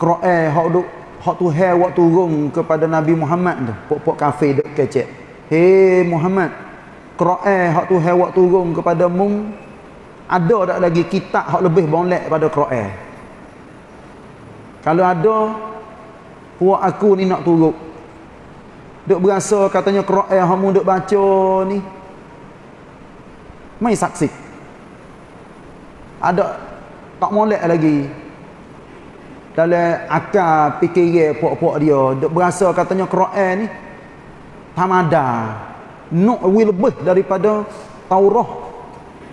Quran hak duk hak Tuhan waktu turun kepada Nabi Muhammad tu. Pok-pok kafir duk kecek. Hey Muhammad Quran hak Tuhan waktu turun kepada mung. Ada tak lagi kitab hak lebih boleh pada Quran? Kalau ada puak aku ni nak turut duk berasa katanya Quran hak mu duk baca ni. Mai saksi. Ada tak molek lagi dalam akal fikiran puak-puak dia. Duk berasa katanya Quran ni tamada nak lebih daripada Taurah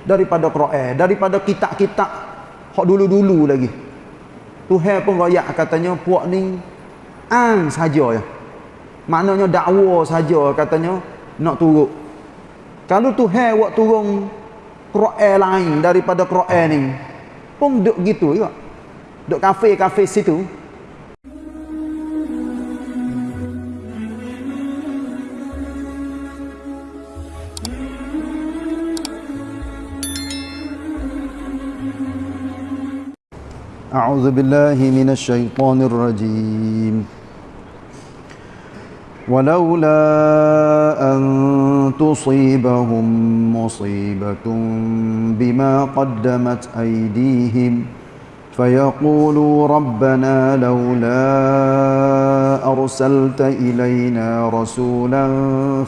daripada Quran daripada kitab-kitab hak dulu-dulu lagi. Tuhan pun royak katanya puak ni ang saja ya. Maknanya dakwa saja katanya nak turut kalau Tuhan buat turun Quran lain daripada Quran ni pun duk gitu juga duk kafe-kafe situ أعوذ بالله من الشيطان الرجيم ولولا أن تصيبهم مصيبة بما قدمت أيديهم فيقولوا ربنا لولا أرسلت إلينا رسولا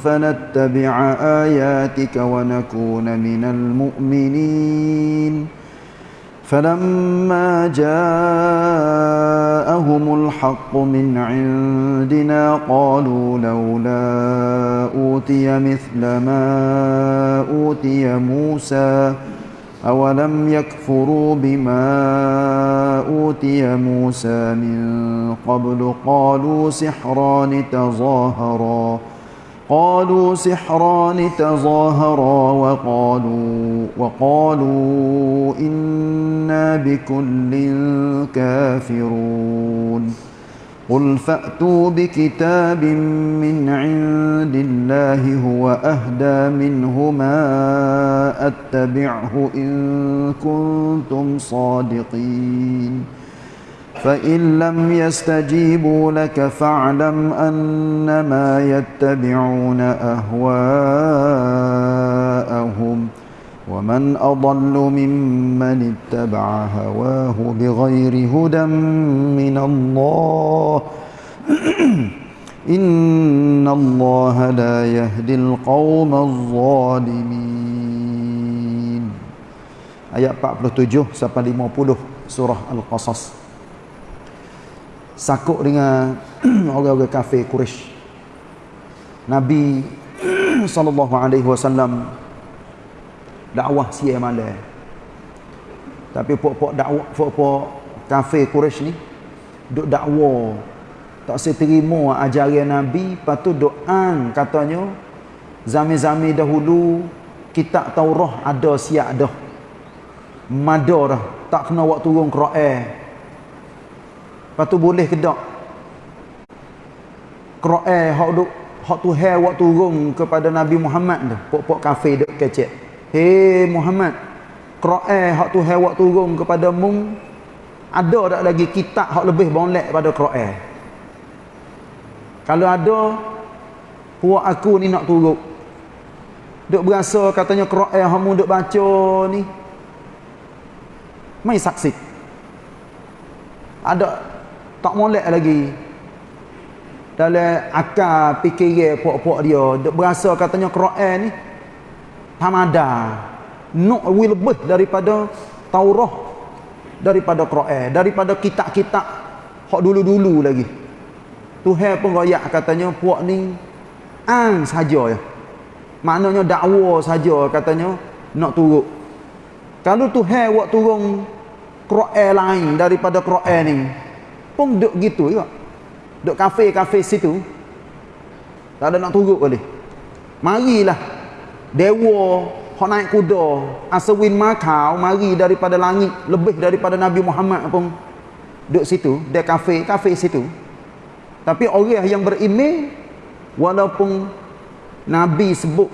فنتبع آياتك ونكون من المؤمنين. فلما جاءهم الحق من عندنا قالوا لولا أوتي مثل ما أوتي موسى. أولم يكفروا بما أوتي موسى من قبل قالوا سحران تظاهرا قالوا سحران تظاهرا وقالوا وقالوا إنا بكل كافرون قل فأتوا بكتاب من عند الله هو أهدى منهما أتبعه إن كنتم صادقين فإن لم يستجيبوا لك فاعلم أنما يتبعون أهواءهم ومن أضل ممن اتبع هواه بغير هدى من الله إن الله لا يهدي القوم الظالمين آيات 47 sampai 50 surah Al-Qasas sakuk dengan orang-orang kafir Quraisy. Nabi sallallahu alaihi wasallam dakwah sia malam. Tapi pok-pok dakwah pok-pok kafir Quraisy ni duk dakwah tak seterima ajaran Nabi, patut doa katanya zaman-zaman dahulu kitab Taurat ada siap dah. Mada dah, tak kena waktu turun Quran. Lepas tu boleh ke tak? Quran hak duk hak Tuhan waktu turun kepada Nabi Muhammad tu, pok-pok kafir duk kecek. Hei Muhammad, Quran hak Tuhan waktu turun kepada mung ada tak lagi kitab hak lebih boleh pada Quran? Kalau ada puak aku ni nak turut. Duk berasa katanya Quran hak mu duk baca ni mai saksi. Ada tak molek lagi dalam akal fikiran puak-puak dia duk berasa katanya Quran ni tamada nak lebih daripada Taurah daripada Quran daripada kitab-kitab hak dulu-dulu lagi Tuhan pun royak katanya puak ni ang saja ya maknanya dakwa saja katanya nak turut kalau Tuhan buat turun Quran lain daripada Quran ni pun duk gitu juga. Duk kafe-kafe situ. Tak ada nak turut boleh. Marilah dewa hok naik kuda, aswin makau mari daripada langit lebih daripada Nabi Muhammad pun duk situ, dia kafe, kafe situ. Tapi orang yang beriman walaupun Nabi sebut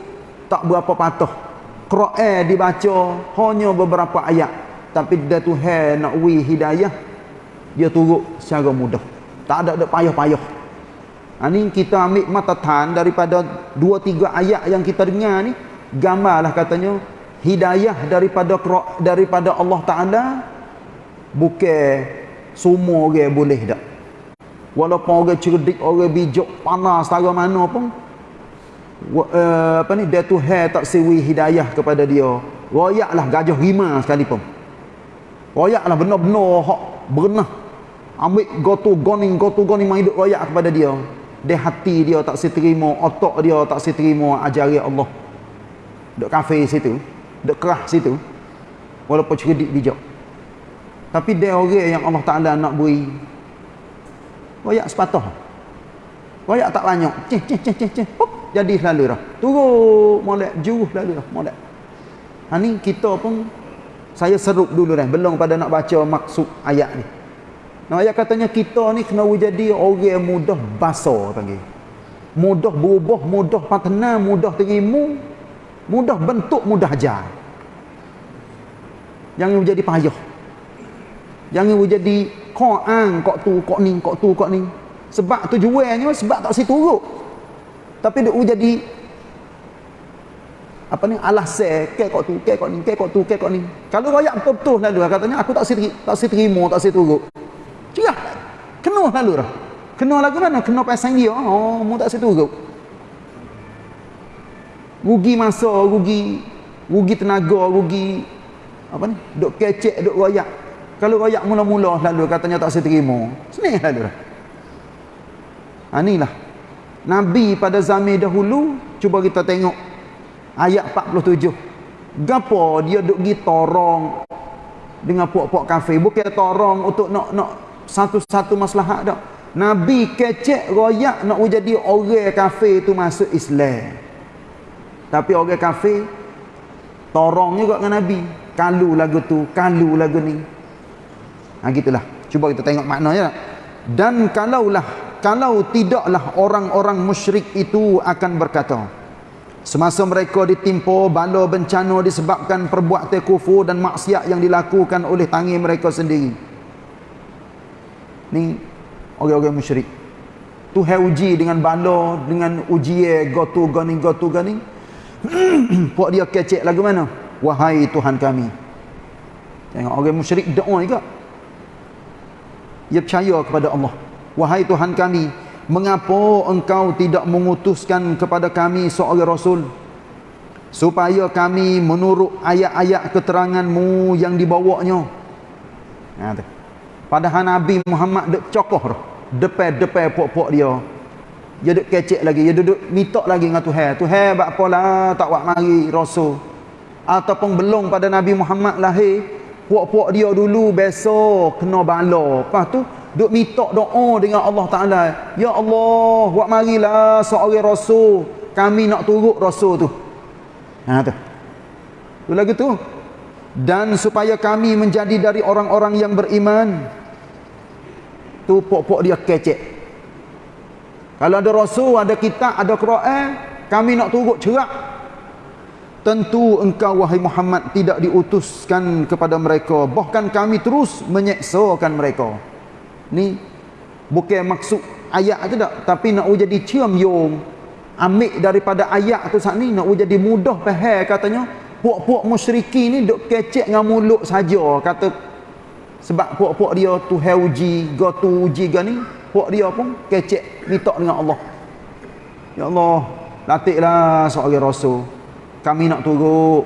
tak berapa patuh. Quran dibaca hanya beberapa ayat tapi dia Tuhan nak wi hidayah dia turut secara mudah tak ada ada payah-payah ha, ni kita ambil matatan daripada dua tiga ayat yang kita dengar ni gambarlah katanya. Hidayah daripada daripada Allah Taala bukan semua orang boleh tak walaupun orang cerdik orang bijak panas setara mana pun. Uh, apa ni dia tu hai tak siwi hidayah kepada dia. Royaklah gajah rima sekalipun. Royaklah benar-benar hak berenah. Ambil gotu goning gotu goning mai royak kepada dia. Dia hati dia tak seterima otak dia tak seterima ajaran Allah duk kafe situ duk kerah situ walaupun cerdik bijak. Tapi dia orang yang Allah Taala nak beri royak sepatah. Royak tak banyak cih cih cih cih cih jadi selalu dah. Turun molek juruh lalu dah molek. Ha ni kita pun saya serup dulu dah belum pada nak baca maksud ayat ni. Nah ayat katanya kita ni kena jadi orang mudah basa panggil. Mudah berubah mudah patna mudah terimu mudah bentuk mudah ajar. Jangan menjadi payah. Jangan menjadi ang kau tu kau ni kau tu kau ni. Sebab tujuannya sebab tak situ turut tapi dia jadi apa ni alasan ke kau tu ke kau ni ke kau tu ke kau ni. Kalau royak betul-betul lalu katanya aku tak siti tak siti terima tak siti turut cerah kena lalu dah kena lagu mana? Kena pasang dia. Oh mu tak siti turut rugi masa rugi. Rugi tenaga rugi. Apa ni? Duk kecek duk royak. Kalau royak mula-mula lalu katanya tak siti terima. Senih lalu. Dah ha, inilah Nabi pada zaman dahulu cuba kita tengok ayat 47 gapo dia duk gi torong dengan puak-puak kafir? Bukan torong untuk nak nak satu-satu maslahat dak Nabi kecek royak nak jadi orang kafir tu masuk Islam tapi orang kafir torong juga dengan Nabi. Kalu lagu tu kalu lagu ni. Ha gitulah. Cuba kita tengok maknanya dan kalaulah kalau tidaklah orang-orang musyrik itu akan berkata semasa mereka ditimpa bala bencana disebabkan perbuatan kufur dan maksiat yang dilakukan oleh tangan mereka sendiri. Ni orang-orang musyrik. Tu hai uji dengan bala dengan ujian gotu ganing gotu ganing puak dia kecek lagu mana? Wahai Tuhan kami. Tengok orang musyrik doa juga. Dia percaya kepada Allah. Wahai Tuhan kami, mengapa engkau tidak mengutuskan kepada kami seorang Rasul? Supaya kami menurut ayat-ayat keteranganmu yang dibawanya. Ha, Padahal Nabi Muhammad dek cokoh depan-depan pok-pok dia. Dia dek kecek lagi, dia duduk minta lagi dengan Tuhan. Tuhan buat apalah tak buat mari Rasul. Ataupun belum pada Nabi Muhammad lahir, pok-pok dia dulu besok kena bala. Lepas tu duk minta doa dengan Allah Taala. Ya Allah buat marilah seorang rasul. Kami nak turut rasul tu. Ha tu. Tu lagi tu. Dan supaya kami menjadi dari orang-orang yang beriman tu pok-pok dia kecek kalau ada rasul ada kitab ada Quran kami nak turut cerak. Tentu engkau wahai Muhammad tidak diutuskan kepada mereka. Bahkan kami terus menyeksakan mereka. Ni bukan maksud ayat tu tak tapi nak jadi cium yung ambil daripada ayat tu saat ni nak jadi mudah faham katanya. Puak-puak musyriki ni duk kecek dengan mulut saja kata. Sebab puak-puak dia tu uji go tu uji ga puak dia pun kecek minta dengan Allah ya Allah latihlah seorang rasul kami nak turut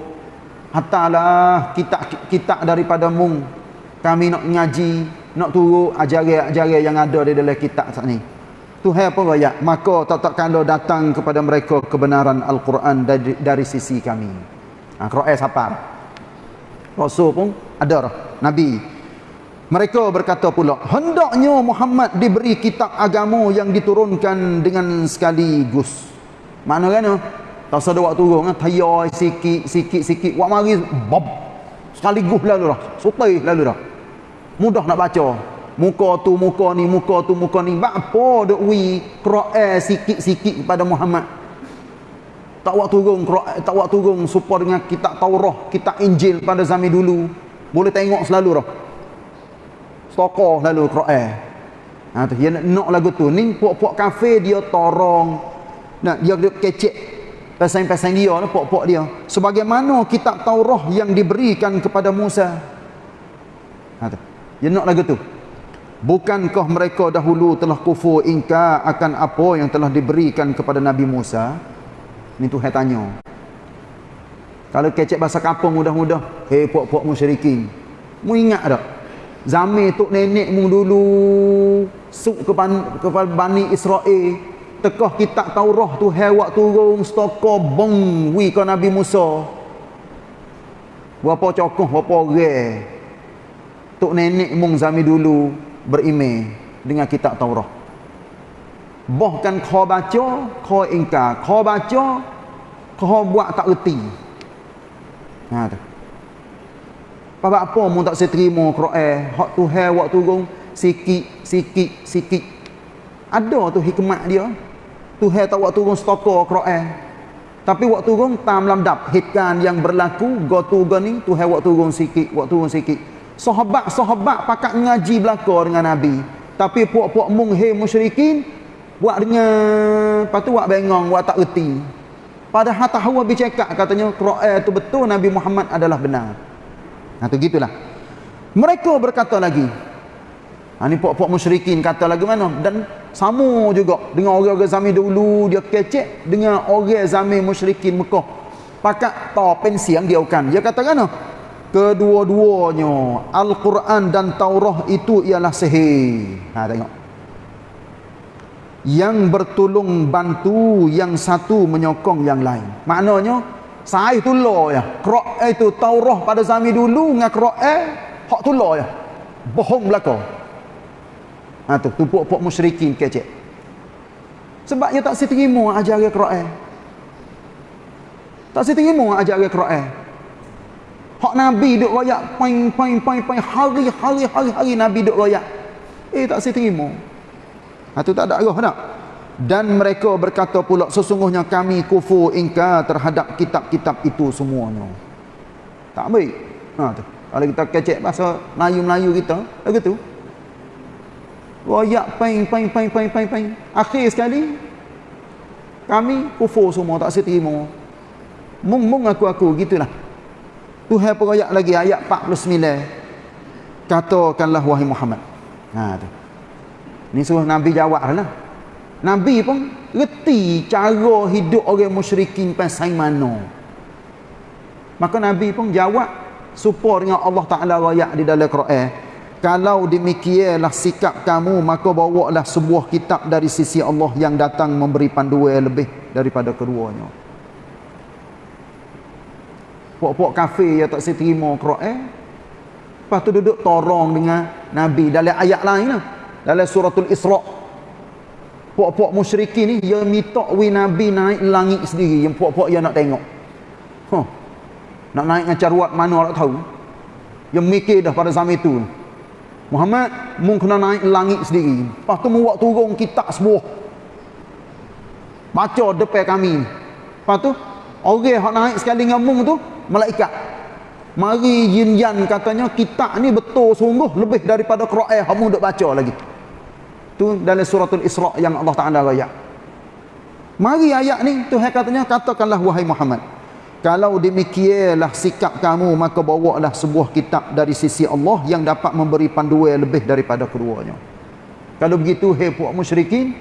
hatalah kita kita daripada mung kami nak ngaji nak turut ajaran-ajaran yang ada di dalam kitab saat ni. Tuhan apa raya? Maka kalau datang kepada mereka kebenaran Al-Quran dari, dari sisi kami. Ha, Quran siapa? Rasul pun ada. Nabi. Mereka berkata pula, hendaknya Muhammad diberi kitab agama yang diturunkan dengan sekaligus. Mana kan? Tak ada waktu turun, tayar sikit, sikit, sikit. Wak mari, bob. Sekaligus lalu dah. Sutai lalu dah mudah nak baca muka tu muka ni muka tu muka ni apa duk wi Quran sikit-sikit kepada Muhammad tak waktu turun Quran tak waktu turun supaya dengan kitab Taurah kitab Injil pada zaman dulu boleh tengok selalu dah stokoh lalu Quran. Ha tu dia nak, nak lagu tu. Ni puak-puak kafe dia torong. Nak dia kecek pasang-pasang dia lah puak-puak dia. Sebagaimana kitab Taurat yang diberikan kepada Musa. Ha tu. Dia nak lagu tu. Bukankah mereka dahulu telah kufur ingka akan apa yang telah diberikan kepada Nabi Musa? Ni tu saya tanya. Kalau kecek bahasa kampung mudah-mudah. Hei puak-puak musyrikin. Mu ingat tak? Zaman tok nenek mu dulu. Suk ke kepada Bani Israel. Tekah kitab Taurah tu hewak turun. Stokor bong wi ke Nabi Musa. Berapa cokoh, berapa orang. Tok nenek mung zaman dulu berimej dengan kitab Taurat. Bahkan kau baca, kau ingkar. Kau baca, kau buat tak erti. Ha tu. Apa apa mu tak seterima Quran, hak Tuhan waktu turun sikit sikit sikit. Ada tu hikmat dia. Tuhan tak waktu turun stokor Quran. Tapi waktu turun tam lamdap hitkan yang berlaku go tu ni Tuhan waktu turun sikit, waktu turun sikit sahabat-sahabat pakat ngaji belaka dengan Nabi. Tapi puak-puak munghe musyrikin buat dengan lepas tu buat bengong, buat tak erti. Padahal tahu Nabi cakap katanya Quran itu betul Nabi Muhammad adalah benar. Nah tu gitulah. Mereka berkata lagi. Ha ni puak-puak musyrikin kata lagi mana dan sama juga dengan orang-orang zaman dulu dia kecek dengan orang zaman musyrikin Mekah. Pakat ta pensiang dia bukan. Dia kata kan kedua-duanya Al-Quran dan Taurah itu ialah sihir ha tengok yang bertolong bantu yang satu menyokong yang lain maknanya saya tulah ya Quran itu Taurah pada zaman dulu dengan Quran hak tulah ya bohong belaka ha tu tumpuk-tumpuk musyrikin kecek sebab dia tak seterima ajaran Quran tak seterima ajaran Quran Hak Nabi duk royak pain pain pain pain hari hari hari hari Nabi duk royak. Eh tak terima. Ha tu tak ada arah tak? Dan mereka berkata pula sesungguhnya kami kufur ingkar terhadap kitab-kitab itu semuanya. Tak baik. Ha tu. Kalau kita kecek bahasa Melayu-Melayu kita, lagu tu. Royak pain pain pain pain pain pain. Akhir sekali kami kufur semua tak terima. Mung mung aku aku gitulah. Tuhan peroyak lagi ayat 49. Katakanlah wahai Muhammad. Ha tu. Ni suruh Nabi jawab lah. Nabi pun reti cara hidup orang musyrikin pasal mana. Maka Nabi pun jawab supaya dengan Allah Taala royak di dalam Quran. Kalau demikianlah sikap kamu maka bawalah sebuah kitab dari sisi Allah yang datang memberi panduan lebih daripada keduanya. Puak-puak kafe yang tak terima Quran. Lepas tu duduk torong dengan Nabi dalam ayat lain lah. Dalam suratul Isra' Puak-puak musyrikin ni Dia minta wi Nabi naik langit sendiri Yang puak-puak dia nak tengok. Huh. Nak naik dengan caruat mana tak tahu? Yang mikir dah pada zaman itu Muhammad Mung kena naik langit sendiri. Lepas tu mu buat turun kitab sebuah. Baca depan kami. Lepas tu Orang yang naik sekali dengan mung tu malaikat. Mari jinjan katanya kitab ni betul sungguh lebih daripada Quran kamu duk baca lagi tu dalam suratul Isra yang Allah Taala raya mari ayat ni Tuhan katanya katakanlah wahai Muhammad kalau demikianlah sikap kamu maka bawalah sebuah kitab dari sisi Allah yang dapat memberi panduan lebih daripada keduanya kalau begitu hei puak musyrikin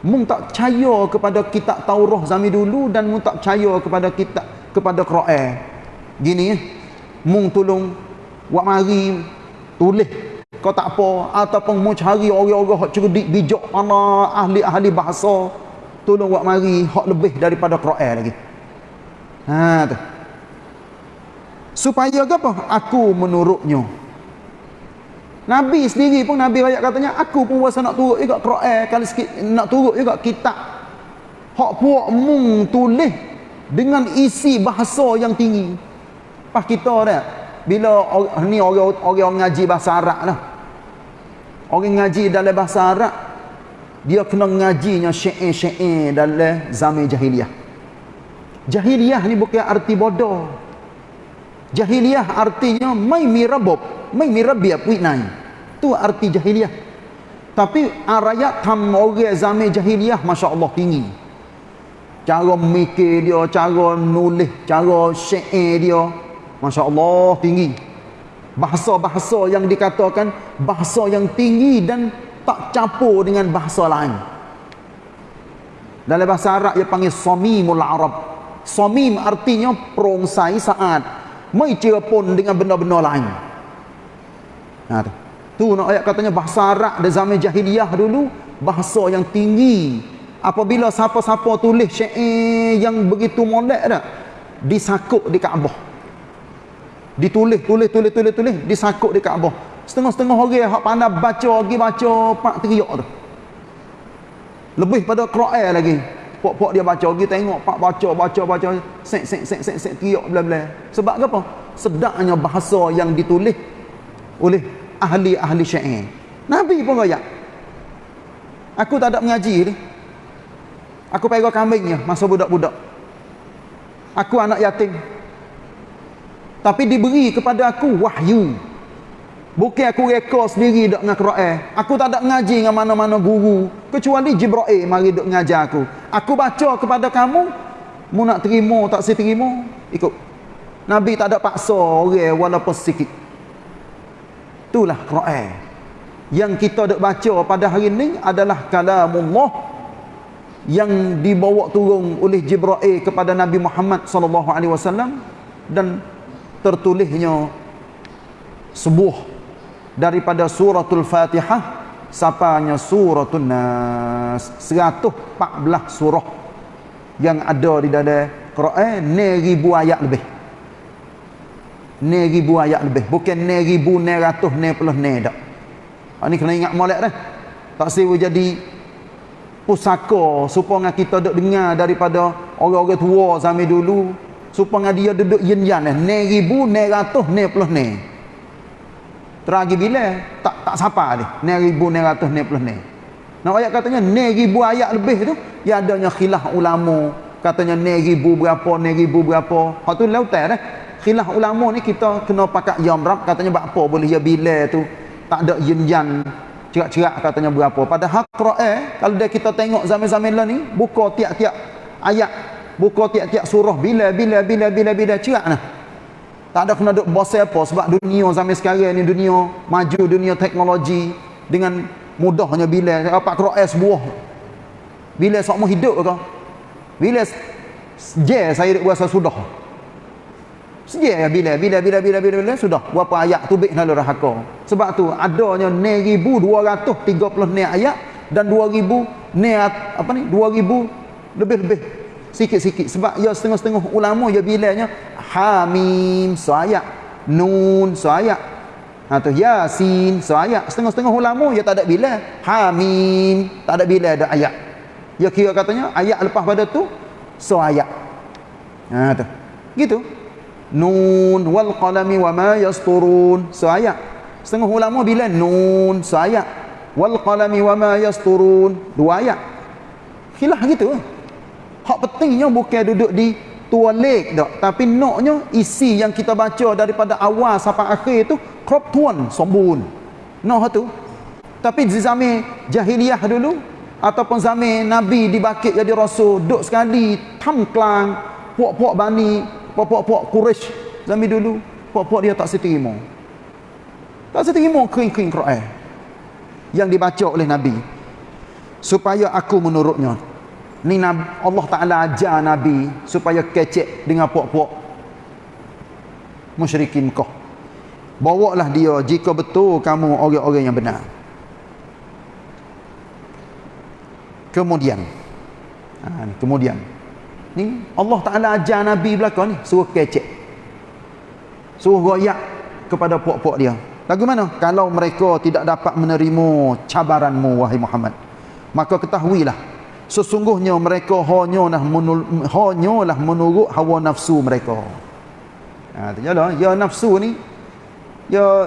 mung tak percaya kepada kitab Taurah zaman dulu dan mung tak percaya kepada kitab kepada Quran. Gini eh. Mung tolong buat mari tulis kau tak apa ataupun mu cari orang-orang hak cerdik bijak ana ahli-ahli bahasa tolong buat mari hak lebih daripada Quran lagi. Ha tu. Supaya apa? Aku menurutnya. Nabi sendiri pun Nabi ayat katanya aku pun rasa nak turut juga Quran kalau sikit nak turut juga kitab. Hak puak mung tulis dengan isi bahasa yang tinggi. Pas kita dah bila ni orang orang ngaji bahasa Arab lah. Orang ngaji dalam bahasa Arab dia kena ngajinya syair-syair dalam zaman jahiliah. Jahiliah ni bukan arti bodoh. Jahiliah artinya mai mirabab. mai mi rabbi apui nai tu arti jahiliyah tapi arayat tam orang zaman jahiliyah masya-Allah tinggi cara mikir dia cara nulis cara syair dia masya-Allah tinggi bahasa-bahasa yang dikatakan bahasa yang tinggi dan tak campur dengan bahasa lain. Dalam bahasa Arab dia panggil somimul arab. Somim artinya perongsai saat. Mai pun dengan benda-benda lain. Nah tu. Tu nak ayat katanya bahasa Arab di zaman jahiliyah dulu bahasa yang tinggi. Apabila siapa-siapa tulis syair yang begitu molek dah disakuk di Kaabah ditulis tulis tulis tulis tulis disakuk di Kaabah setengah-setengah orang hak pandai baca lagi baca pak teriak tu. Lebih pada Quran lagi. Pok-pok dia baca lagi tengok pak baca baca baca sek sek sek sek sek teriak bla bla sebab apa? Sedaknya bahasa yang ditulis oleh ahli-ahli syair. Nabi pun royak. Aku tak ada mengaji ni. Aku pegang kambingnya masa budak-budak. Aku anak yatim tapi diberi kepada aku wahyu Bukan aku reka sendiri dok dengan Quran. Aku tak ada ngaji dengan mana-mana guru kecuali Jibril mari dok ngajar aku. Aku baca kepada kamu, mu nak terima tak si terima, ikut. Nabi tak ada paksa orang walaupun sikit. Itulah Quran. Yang kita dok baca pada hari ini adalah kalamullah yang dibawa turun oleh Jibril kepada Nabi Muhammad sallallahu alaihi wasallam dan tertulisnya sebuah daripada suratul Fatihah sapanya suratul Nas. 114 surah yang ada di dalam Quran. Ni ribu ayat lebih. Ni ribu ayat lebih. Bukan ni ribu ni ratus ni puluh ni tak ini kena ingat molek dah. Tak siwa jadi pusaka supaya kita duduk dengar daripada orang-orang tua zaman dulu supaya dia duduk yin yan ni ribu ni ratus ni puluh ni Teragi bila tak tak siapa ni. Ni ribu ni ratus ni puluh ni. Nak ayat katanya ni ribu ayat lebih tu ya adanya khilaf ulama. Katanya ni ribu berapa ni ribu berapa. Hak tu lautan dah. Khilaf ulama ni kita kena pakai rab katanya apa boleh ya bila tu tak ada yin yang cerak-cerak katanya berapa. Pada hak Quran kalau dia kita tengok zaman-zaman ni buka tiap-tiap ayat buka tiap-tiap surah bila bila bila bila bila cerak nah. Tak ada kena duk bos apa sebab dunia zaman sekarang ni dunia maju dunia teknologi dengan mudahnya bila apa Quran sebuah. Bila semua hidup ke? Bila je saya duk rasa sudah. Seje ya bila bila bila bila bila, bila sudah berapa ayat tu bik lalu rahaka. Sebab tu adanya 9230 ni ayat dan 2000 ni apa ni 2000 lebih-lebih sikit-sikit. Sebab ya setengah-setengah ulama ya bilanya Hamim seayat Nun seayat ha, tu. Yasin seayat Setengah-setengah ulama ya tak ada bila Hamim. Tak ada bila ada ayat. Ya kira katanya ayat lepas pada tu seayat ha, tu. Gitu. Nun wal qalami wa ma yasturun. Seayat Setengah ulama bila Nun seayat Wal qalami wa ma yasturun. Dua ayat. Khilah gitu Hak pentingnya bukan duduk di tualik tak tapi noknya isi yang kita baca daripada awal sampai akhir itu crop tuan sembun noh tu. Tapi di zaman jahiliyah dulu ataupun zaman nabi dibakit jadi rasul duk sekali tamklang puak-puak bani puak-puak Quraisy zaman dulu puak-puak dia tak seterima. Tak seterima kering-kering Quran yang dibaca oleh nabi. Supaya aku menurutnya Ni Allah Ta'ala ajar Nabi supaya kecek dengan puak-puak musyrikin kau. Bawalah dia jika betul kamu orang-orang yang benar. Kemudian. Ha, ni, kemudian. Ni Allah Ta'ala ajar Nabi belakang ni. Suruh kecek. Suruh goyak kepada puak-puak dia. Lagu mana? Kalau mereka tidak dapat menerima cabaranmu wahai Muhammad. Maka ketahuilah sesungguhnya mereka hanyalah hanyalah menurut hawa nafsu mereka. Ha terjadi ya nafsu ni ya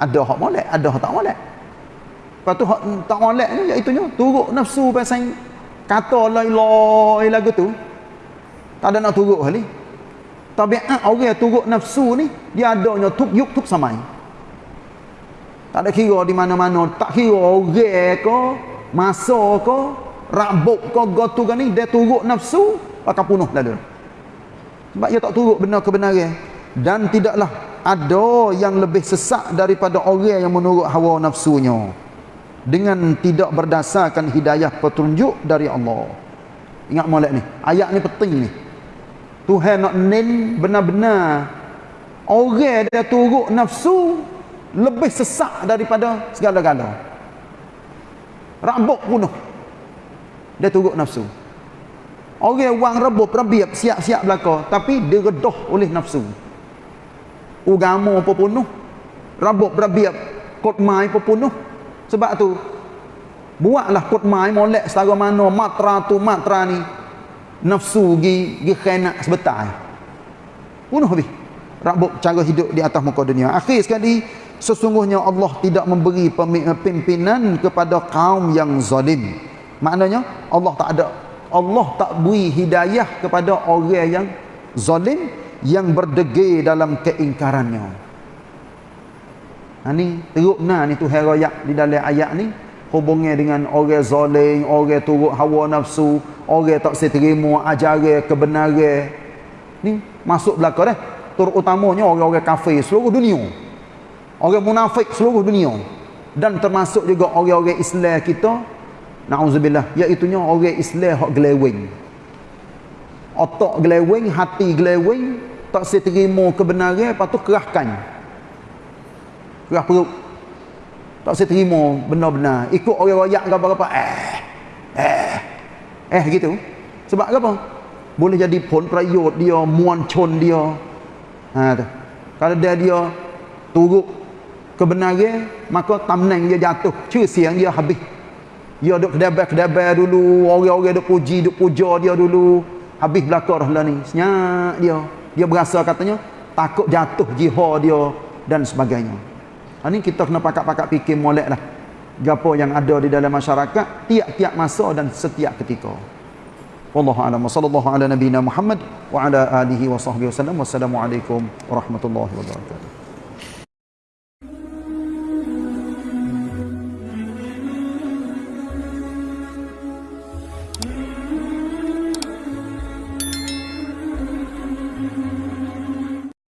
ada hak molek ada hak tak molek. Lepas tu hak tak molek ni iaitu nya turut nafsu pasal kata la ilaha lagu tu tak ada nak turut kali. Tabiat orang turut nafsu ni dia adanya tuk yuk tuk samai. Tak ada kira di mana-mana tak kira orang ke masa ke rabuk ke gotu kan ni dia turut nafsu akan punuh lalu sebab dia tak turut benar kebenaran. Dan tidaklah ada yang lebih sesak daripada orang yang menurut hawa nafsunya. Dengan tidak berdasarkan hidayah petunjuk dari Allah. Ingat molek ni. Ayat ni penting ni. Tuhan nak nen benar-benar. Orang dia turut nafsu lebih sesak daripada segala-gala rambut punuh dia turut nafsu. Orang wang rebut rabiab siap-siap belaka tapi dia redah oleh nafsu. Agama pun penuh. Rambut berabiab kot mai pun penuh. Sebab tu buatlah kot mai molek setara mana matra tu matra ni nafsu gi gi khanak sebentar. Bunuh habis. Rabuk cara hidup di atas muka dunia. Akhir sekali sesungguhnya Allah tidak memberi pimpinan kepada kaum yang zalim maknanya Allah tak ada Allah tak beri hidayah kepada orang yang zalim yang berdegil dalam keingkarannya ha ni teruk nah ni tu herayak di dalam ayat ni hubungnya dengan orang zalim, orang turut hawa nafsu, orang tak seterima ajaran kebenaran. Ni masuk belaka dah. Terutamanya orang-orang kafir seluruh dunia. Orang munafik seluruh dunia. Dan termasuk juga orang-orang Islam kita. Na'udzubillah. Iaitunya orang Islam yang gelewing. Otak gelewing, hati gelewing. Tak seterima kebenaran, lepas tu kerahkan. Kerah perut tak saya terima benar-benar ikut orang royak ke apa-apa eh eh eh gitu sebab apa boleh jadi pun prayot dia muancon dia ha tu kalau dia dia turut kebenaran maka tamneng dia jatuh siang dia habis dia duk kedabar-kedabar dulu orang-orang duk puji duk puja dia dulu habis belakang dah ni senyap dia dia berasa katanya takut jatuh jihad dia dan sebagainya ini kita kena pakak-pakak fikir molek lah. Gapo yang ada di dalam masyarakat tiap-tiap masa dan setiap ketika. Wallahu a'lam. Wassallallahu ala nabiyyina Muhammad wa ala alihi wa sahbihi wasallam. Wassalamualaikum warahmatullahi wabarakatuh.